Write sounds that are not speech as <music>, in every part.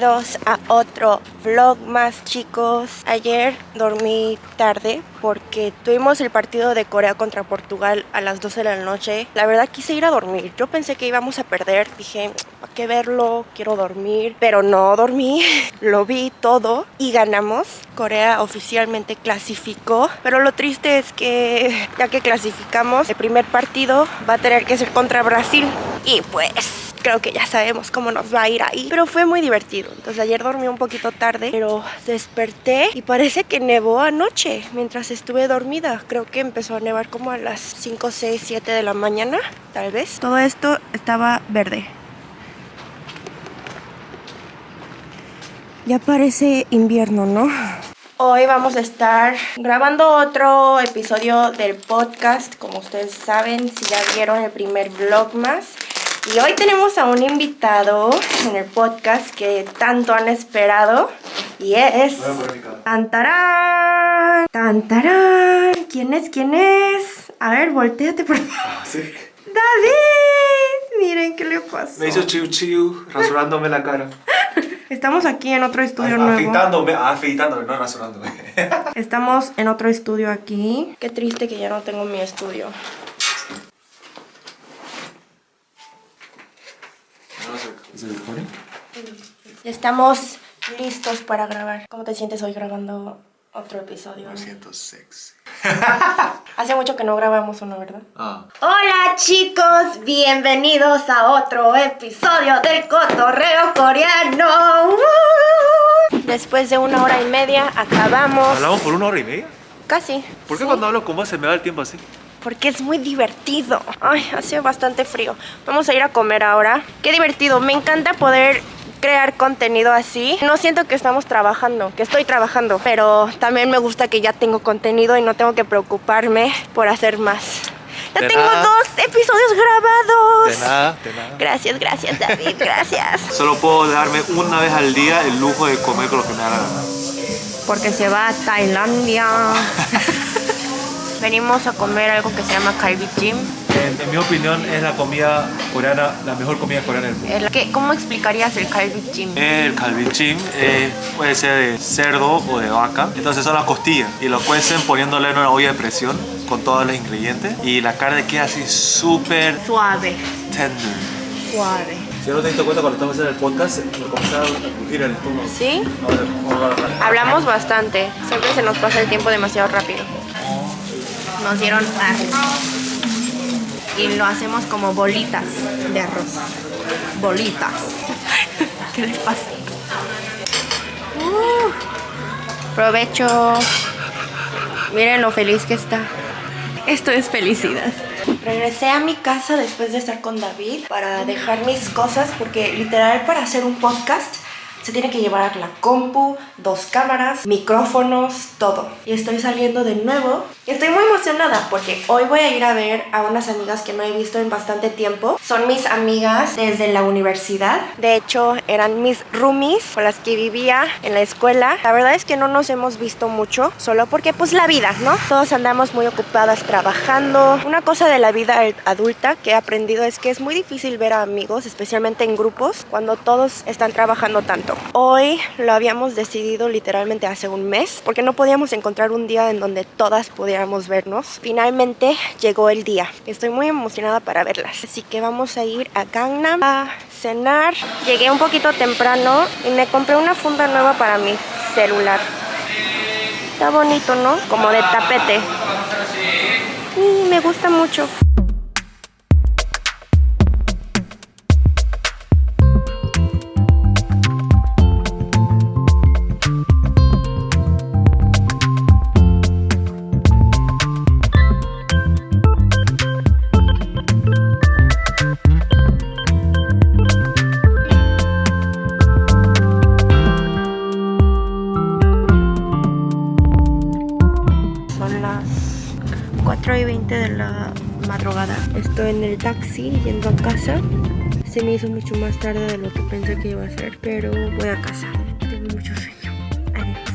bienvenidos a otro vlog más chicos. Ayer dormí tarde porque tuvimos el partido de Corea contra Portugal a las 12 de la noche. La verdad quise ir a dormir, yo pensé que íbamos a perder, dije ¿para qué verlo? Quiero dormir Pero no dormí, <laughs> lo vi todo y ganamos. Corea oficialmente clasificó. Pero lo triste es que ya que clasificamos el primer partido va a tener que ser contra Brasil. Y pues creo que ya sabemos cómo nos va a ir ahí. Pero fue muy divertido. Entonces ayer dormí un poquito tarde, pero desperté y parece que nevó anoche mientras estuve dormida. Creo que empezó a nevar como a las 5, 6, 7 de la mañana, tal vez. Todo esto estaba verde. Ya parece invierno, ¿no? Hoy vamos a estar grabando otro episodio del podcast, como ustedes saben, si ya vieron el primer vlog más. Y hoy tenemos a un invitado en el podcast que tanto han esperado y es... ¡Tantarán! ¡Tantarán! ¿Quién es? ¿Quién es? A ver, volteate por favor. Ah, sí. ¡David! Miren qué le pasó. Me hizo chiu chiu, rasurándome la cara. Estamos aquí en otro estudio nuevo. Afeitándome, afeitándome, no rasurándome. Estamos en otro estudio aquí. Qué triste que ya no tengo mi estudio. ¿Es el recording? Estamos listos para grabar. ¿Cómo te sientes hoy grabando otro episodio? Me siento sexy. <laughs> Hace mucho que no grabamos uno, ¿verdad? Ah. Hola chicos, bienvenidos a otro episodio del Cotorreo Coreano. Después de una hora y media acabamos. ¿Hablamos por una hora y media? Casi. ¿Por qué Sí. cuando hablo con vos se me da el tiempo así? Porque es muy divertido. Ay, hace bastante frío. Vamos a ir a comer ahora. Qué divertido. Me encanta poder crear contenido así. No siento que estamos trabajando, que estoy trabajando, pero también me gusta que ya tengo contenido y no tengo que preocuparme por hacer más. Ya De tengo nada. dos episodios grabados. De nada, de nada. Gracias, gracias David, <laughs> gracias. Solo puedo darme una vez al día el lujo de comer con lo que me da la gana. Porque se va a Tailandia. <laughs> Venimos a comer algo que se llama Kalbi Jim. En, en mi opinión es la comida coreana, la mejor comida coreana del mundo. El- ¿qué- ¿Cómo explicarías el Kalbi Jim? El calvichín eh, puede ser de cerdo o de vaca. Entonces son las costillas. Y lo cuecen poniéndole en una olla de presión con todos los ingredientes. Y la carne queda así súper Suave, tender. suave. Si no te diste cuenta cuando estamos en el podcast, me comenzaba a crujir el estómago. ¿Sí? Hablamos bastante. Siempre se nos pasa el tiempo demasiado rápido. Nos dieron arroz. Y lo hacemos como bolitas de arroz. Bolitas. <laughs> ¿Qué les pasa? Uh, provecho. Miren lo feliz que está. Esto es felicidad. Regresé a mi casa después de estar con David para dejar mis cosas porque literal para hacer un podcast se tiene que llevar la compu, dos cámaras, micrófonos, todo. Y estoy saliendo de nuevo. Estoy muy emocionada porque hoy voy a ir a ver a unas amigas que no he visto en bastante tiempo. Son mis amigas desde la universidad. De hecho, eran mis roomies con las que vivía en la escuela. La verdad es que no nos hemos visto mucho, solo porque pues la vida, ¿no? Todos andamos muy ocupadas trabajando. Una cosa de la vida adulta que he aprendido es que es muy difícil ver a amigos, especialmente en grupos, cuando todos están trabajando tanto. Hoy lo habíamos decidido literalmente hace un mes, porque no podíamos encontrar un día en donde todas pudiéramos vernos. Finalmente llegó el día. Estoy muy emocionada para verlas. Así que vamos a ir a Gangnam a cenar. Llegué un poquito temprano y me compré una funda nueva para mi celular. Está bonito, ¿no? Como de tapete. Y me gusta mucho. En el taxi yendo a casa. Se me hizo mucho más tarde de lo que pensé que iba a ser, pero voy a casa. Tengo mucho sueño. Adiós.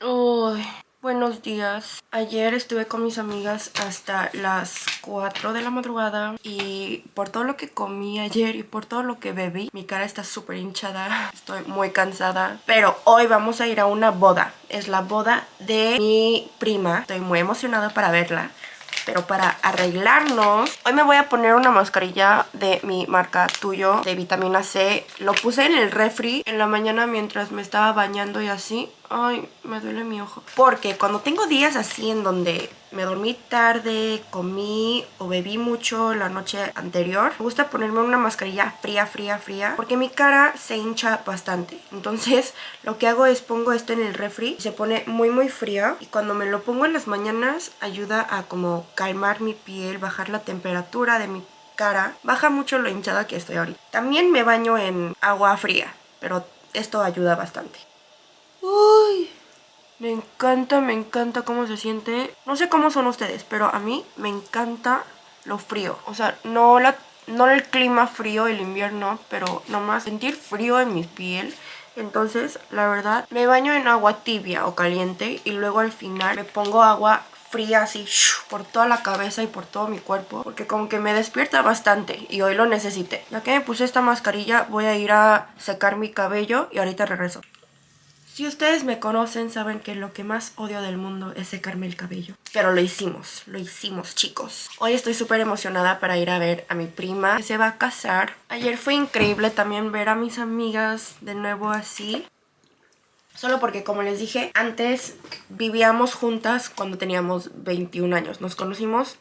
Bueno, buenos días. Ayer estuve con mis amigas hasta las 4 de la madrugada y por todo lo que comí ayer y por todo lo que bebí, mi cara está súper hinchada. Estoy muy cansada. Pero hoy vamos a ir a una boda. Es la boda de mi prima. Estoy muy emocionada para verla. Pero para arreglarnos, hoy me voy a poner una mascarilla de mi marca Tuyo de vitamina C. Lo puse en el refri en la mañana mientras me estaba bañando y así. Ay, me duele mi ojo. Porque cuando tengo días así en donde me dormí tarde, comí o bebí mucho la noche anterior, me gusta ponerme una mascarilla fría, fría, fría, porque mi cara se hincha bastante. Entonces, lo que hago es pongo esto en el refri, se pone muy, muy fría y cuando me lo pongo en las mañanas ayuda a como calmar mi piel, bajar la temperatura de mi cara. Baja mucho lo hinchada que estoy ahorita. También me baño en agua fría, pero esto ayuda bastante. Uy, me encanta, me encanta cómo se siente. No sé cómo son ustedes, pero a mí me encanta lo frío. O sea, no, la, no el clima frío, el invierno, pero nomás sentir frío en mi piel. Entonces, la verdad, me baño en agua tibia o caliente y luego al final me pongo agua fría así por toda la cabeza y por todo mi cuerpo porque como que me despierta bastante y hoy lo necesité. Ya que me puse esta mascarilla voy a ir a secar mi cabello y ahorita regreso. Si ustedes me conocen, saben que lo que más odio del mundo es secarme el cabello. Pero lo hicimos, lo hicimos, chicos. Hoy estoy súper emocionada para ir a ver a mi prima que se va a casar. Ayer fue increíble también ver a mis amigas de nuevo así. Solo porque, como les dije, antes vivíamos juntas cuando teníamos 21 años. Nos conocimos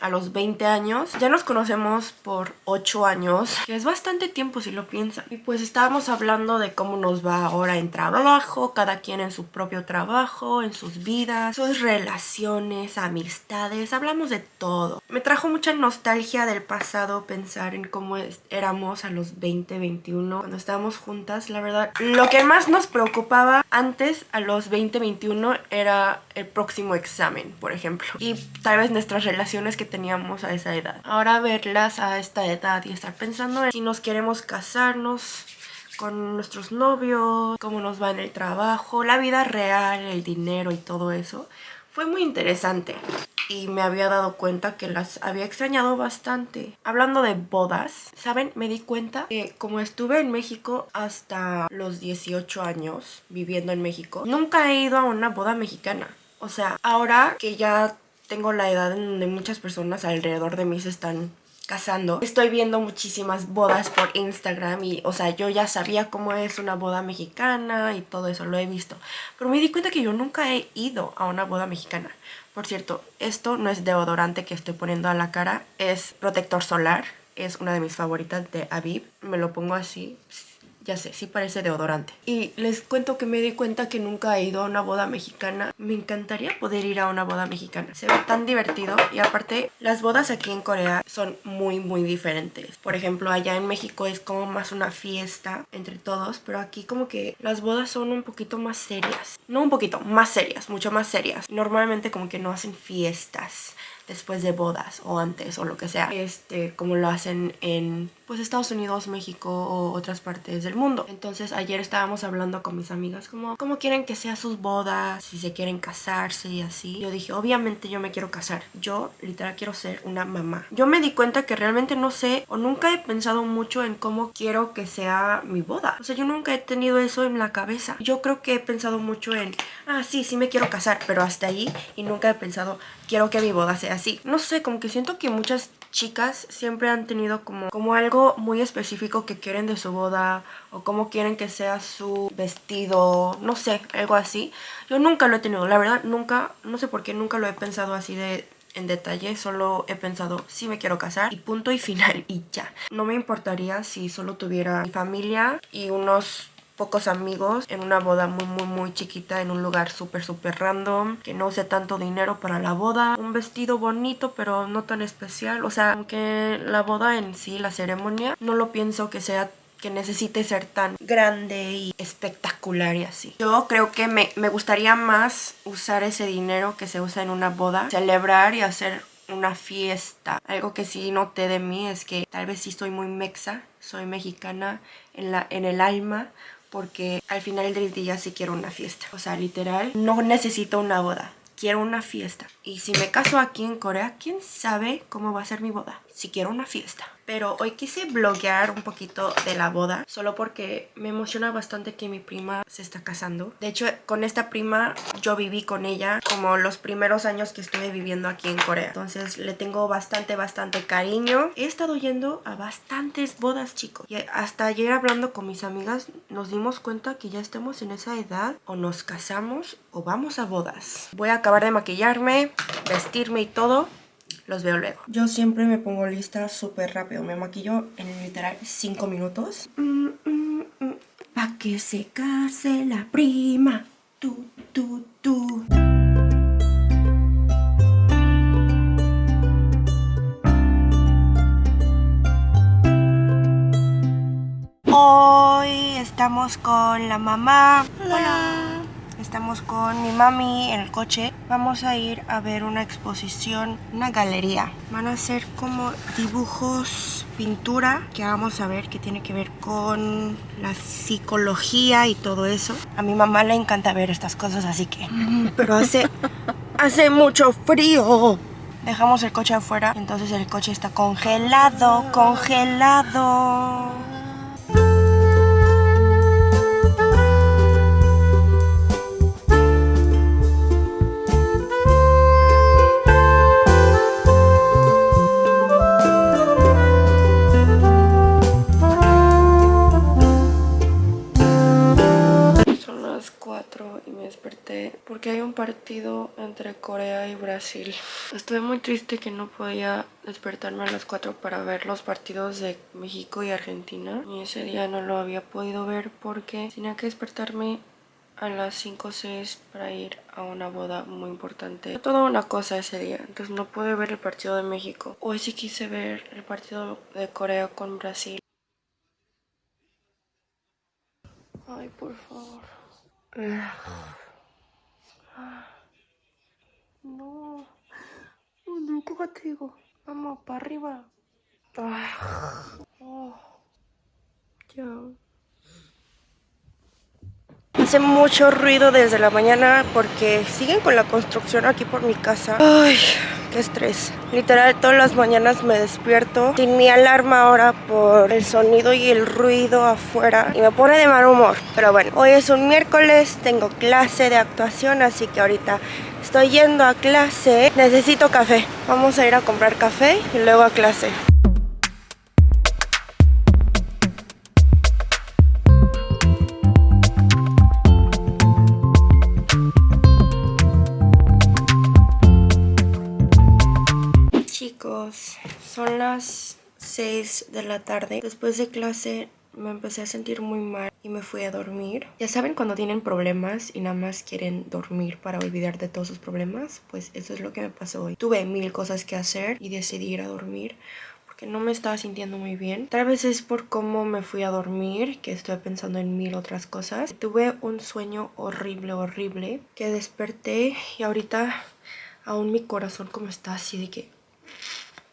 a los 20 años. Ya nos conocemos por 8 años, que es bastante tiempo si lo piensan. Y pues estábamos hablando de cómo nos va ahora en trabajo, cada quien en su propio trabajo, en sus vidas, sus relaciones, amistades, hablamos de todo. Me trajo mucha nostalgia del pasado pensar en cómo éramos a los 20, 21, cuando estábamos juntas, la verdad. Lo que más nos preocupaba antes a los 20, 21 era el próximo examen, por ejemplo. Y tal vez nuestras relaciones que teníamos a esa edad. Ahora verlas a esta edad y estar pensando en si nos queremos casarnos con nuestros novios, cómo nos va en el trabajo, la vida real, el dinero y todo eso. Fue muy interesante y me había dado cuenta que las había extrañado bastante. Hablando de bodas, ¿saben? Me di cuenta que como estuve en México hasta los 18 años viviendo en México, nunca he ido a una boda mexicana. O sea, ahora que ya tengo la edad en donde muchas personas alrededor de mí se están casando. Estoy viendo muchísimas bodas por Instagram y, o sea, yo ya sabía cómo es una boda mexicana y todo eso, lo he visto. Pero me di cuenta que yo nunca he ido a una boda mexicana. Por cierto, esto no es deodorante que estoy poniendo a la cara, es protector solar. Es una de mis favoritas de Aviv. Me lo pongo así, ya sé, sí parece deodorante. Y les cuento que me di cuenta que nunca he ido a una boda mexicana. Me encantaría poder ir a una boda mexicana. Se ve tan divertido y aparte las bodas aquí en Corea son muy muy diferentes. Por ejemplo, allá en México es como más una fiesta entre todos, pero aquí como que las bodas son un poquito más serias. No un poquito, más serias, mucho más serias. Normalmente como que no hacen fiestas después de bodas o antes o lo que sea, este, como lo hacen en pues Estados Unidos, México o otras partes del mundo. Entonces ayer estábamos hablando con mis amigas como cómo quieren que sea sus bodas, si se quieren casarse y así. Yo dije, obviamente yo me quiero casar. Yo literal quiero ser una mamá. Yo me di cuenta que realmente no sé o nunca he pensado mucho en cómo quiero que sea mi boda. O sea, yo nunca he tenido eso en la cabeza. Yo creo que he pensado mucho en, ah, sí, sí me quiero casar, pero hasta ahí y nunca he pensado, quiero que mi boda sea así. No sé, como que siento que muchas chicas siempre han tenido como, como algo muy específico que quieren de su boda o cómo quieren que sea su vestido, no sé, algo así. Yo nunca lo he tenido, la verdad, nunca, no sé por qué nunca lo he pensado así de en detalle, solo he pensado si me quiero casar y punto y <laughs> final y ya. No me importaría si solo tuviera mi familia y unos pocos amigos en una boda muy muy muy chiquita en un lugar súper súper random que no use tanto dinero para la boda un vestido bonito pero no tan especial o sea aunque la boda en sí la ceremonia no lo pienso que sea que necesite ser tan grande y espectacular y así. Yo creo que me, me gustaría más usar ese dinero que se usa en una boda, celebrar y hacer una fiesta. Algo que sí noté de mí es que tal vez sí soy muy mexa, soy mexicana en, la, en el alma, porque al final del día sí quiero una fiesta. O sea, literal, no necesito una boda. quiero una fiesta. Y si me caso aquí en Corea, ¿quién sabe cómo va a ser mi boda? Si quiero una fiesta. Pero hoy quise bloguear un poquito de la boda, solo porque me emociona bastante que mi prima se está casando. De hecho, con esta prima yo viví con ella como los primeros años que estuve viviendo aquí en Corea. Entonces le tengo bastante, bastante cariño. He estado yendo a bastantes bodas, chicos. Y hasta ayer hablando con mis amigas nos dimos cuenta que ya estamos en esa edad o nos casamos o vamos a bodas. Voy a acabar de maquillarme, vestirme y todo los veo luego. Yo siempre me pongo lista súper rápido. Me maquillo en literal 5 minutos. Mm, mm, mm. Pa' que se case la prima. Tú, tú, tú. Hoy estamos con la mamá. Hola. Estamos con mi mami en el coche. Vamos a ir a ver una exposición, una galería. Van a ser como dibujos, pintura, que vamos a ver que tiene que ver con la psicología y todo eso. A mi mamá le encanta ver estas cosas, así que... <laughs> Pero hace, hace mucho frío. Dejamos el coche afuera, entonces el coche está congelado, congelado. Porque hay un partido entre Corea y Brasil. Estoy muy triste que no podía despertarme a las 4 para ver los partidos de México y Argentina. Y ese día no lo había podido ver porque tenía que despertarme a las 5 o 6 para ir a una boda muy importante. Toda una cosa ese día, entonces no pude ver el partido de México. Hoy sí quise ver el partido de Corea con Brasil. Ay, por favor. No. No, cógate, digo. Vamos, para arriba. Oh. Ya. Hace mucho ruido desde la mañana porque siguen con la construcción aquí por mi casa. Ay, estrés. Literal, todas las mañanas me despierto sin mi alarma ahora por el sonido y el ruido afuera. Y me pone de mal humor. Pero bueno, hoy es un miércoles, tengo clase de actuación, así que ahorita estoy yendo a clase. Necesito café. Vamos a ir a comprar café y luego a clase. Son las 6 de la tarde. Después de clase me empecé a sentir muy mal y me fui a dormir. Ya saben cuando tienen problemas y nada más quieren dormir para olvidar de todos sus problemas, pues eso es lo que me pasó hoy. Tuve mil cosas que hacer y decidí ir a dormir porque no me estaba sintiendo muy bien. Tal vez es por cómo me fui a dormir, que estoy pensando en mil otras cosas. Tuve un sueño horrible, horrible, que desperté y ahorita aún mi corazón como está así de que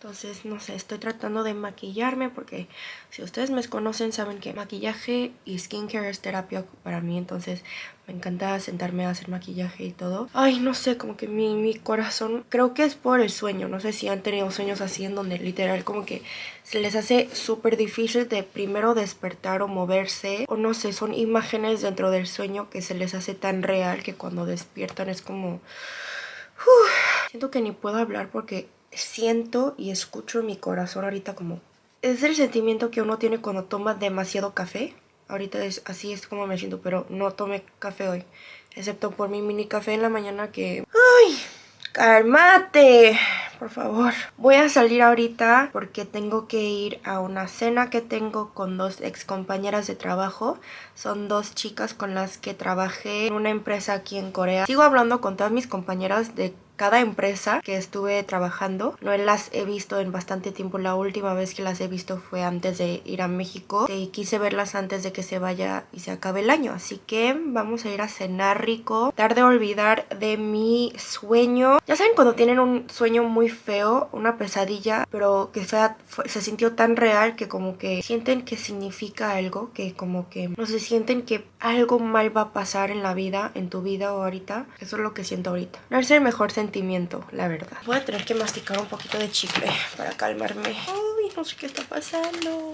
entonces, no sé, estoy tratando de maquillarme porque si ustedes me conocen saben que maquillaje y skincare es terapia para mí. Entonces, me encanta sentarme a hacer maquillaje y todo. Ay, no sé, como que mi, mi corazón, creo que es por el sueño. No sé si han tenido sueños así en donde literal como que se les hace súper difícil de primero despertar o moverse. O no sé, son imágenes dentro del sueño que se les hace tan real que cuando despiertan es como... siento que ni puedo hablar porque siento y escucho mi corazón ahorita como... Es el sentimiento que uno tiene cuando toma demasiado café. Ahorita es así es como me siento, pero no tomé café hoy. Excepto por mi mini café en la mañana que... ¡Ay! ¡Cálmate! Por favor. Voy a salir ahorita porque tengo que ir a una cena que tengo con dos ex compañeras de trabajo. Son dos chicas con las que trabajé en una empresa aquí en Corea. Sigo hablando con todas mis compañeras de cada empresa que estuve trabajando. No las he visto en bastante tiempo. La última vez que las he visto fue antes de ir a México. Y quise verlas antes de que se vaya y se acabe el año. Así que vamos a ir a cenar rico. Tarde de olvidar de mi sueño. Ya saben cuando tienen un sueño muy feo, una pesadilla, pero que sea, se sintió tan real que como que sienten que significa algo, que como que no se sienten que algo mal va a pasar en la vida, en tu vida o ahorita. Eso es lo que siento ahorita. No es el mejor sentimiento, la verdad. Voy a tener que masticar un poquito de chicle para calmarme. Uy, no sé qué está pasando.